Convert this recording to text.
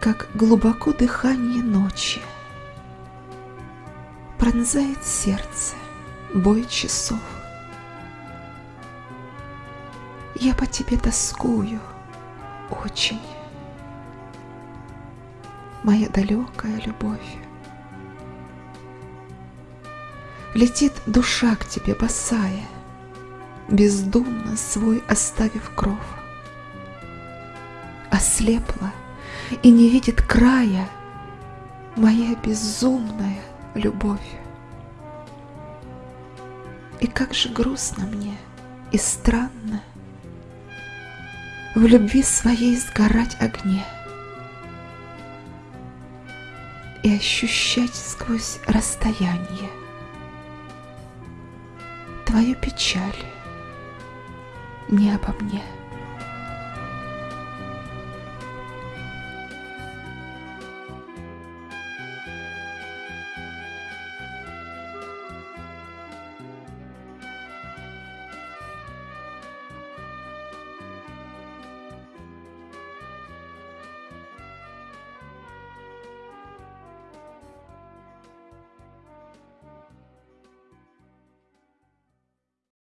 как глубоко дыхание ночи Пронзает сердце бой часов. Я по тебе тоскую очень, Моя далекая любовь. Летит душа к тебе босая, Бездумно свой оставив кров. Ослепла и не видит края Моя безумная любовь. И как же грустно мне и странно В любви своей сгорать огне И ощущать сквозь расстояние Твою печаль не обо мне.